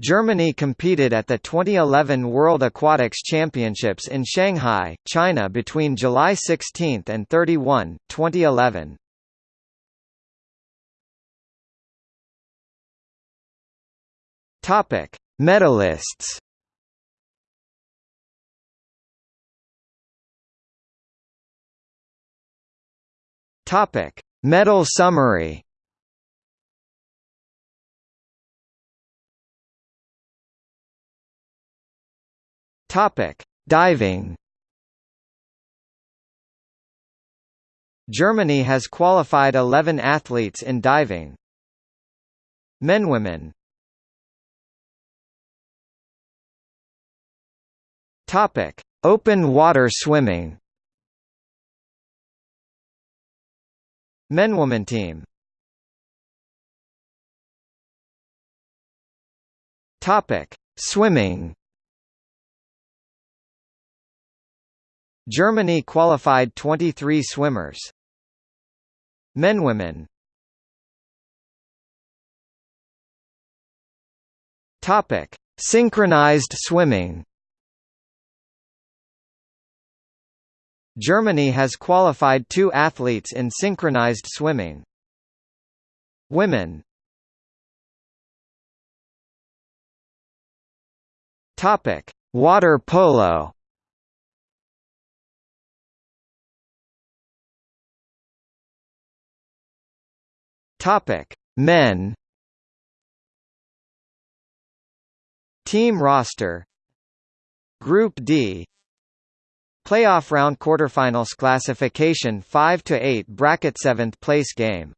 Germany competed at the 2011 World Aquatics Championships in Shanghai, China between July 16 and 31, 2011. Topic: Medalists. Topic: Medal summary. Topic: Diving. Germany has qualified 11 athletes in diving. Men women. Topic: Open water swimming. Men women team. Topic: Swimming. Germany qualified 23 swimmers. Men women. Topic: Synchronized swimming. Germany has qualified two athletes in synchronized swimming. Women. Topic: Water polo. Topic: Men. Team roster. Group D. Playoff round quarterfinals classification 5 to 8 bracket 7th place game.